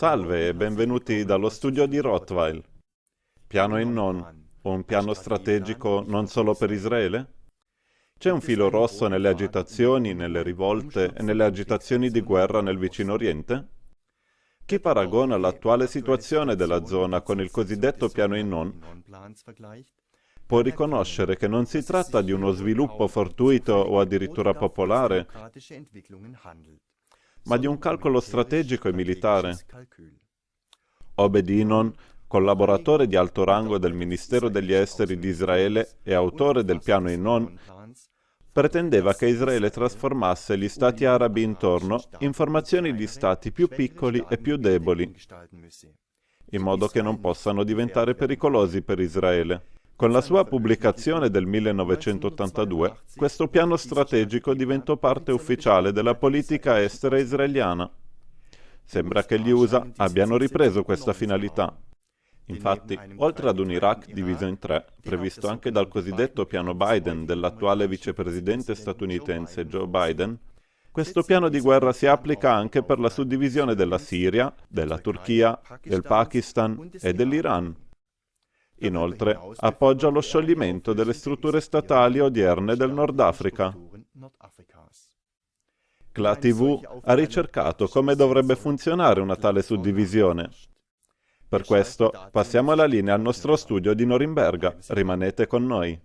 Salve e benvenuti dallo studio di Rottweil. Piano in non, un piano strategico non solo per Israele? C'è un filo rosso nelle agitazioni, nelle rivolte e nelle agitazioni di guerra nel vicino Oriente? Chi paragona l'attuale situazione della zona con il cosiddetto piano in non può riconoscere che non si tratta di uno sviluppo fortuito o addirittura popolare, ma di un calcolo strategico e militare. Obed-Inon, collaboratore di alto rango del Ministero degli Esteri di Israele e autore del piano Inon, pretendeva che Israele trasformasse gli stati arabi intorno in formazioni di stati più piccoli e più deboli, in modo che non possano diventare pericolosi per Israele. Con la sua pubblicazione del 1982, questo piano strategico diventò parte ufficiale della politica estera israeliana. Sembra che gli USA abbiano ripreso questa finalità. Infatti, oltre ad un Iraq diviso in tre, previsto anche dal cosiddetto piano Biden dell'attuale vicepresidente statunitense Joe Biden, questo piano di guerra si applica anche per la suddivisione della Siria, della Turchia, del Pakistan e dell'Iran. Inoltre, appoggia lo scioglimento delle strutture statali odierne del Nord Africa. CLA TV ha ricercato come dovrebbe funzionare una tale suddivisione. Per questo passiamo la linea al nostro studio di Norimberga. Rimanete con noi.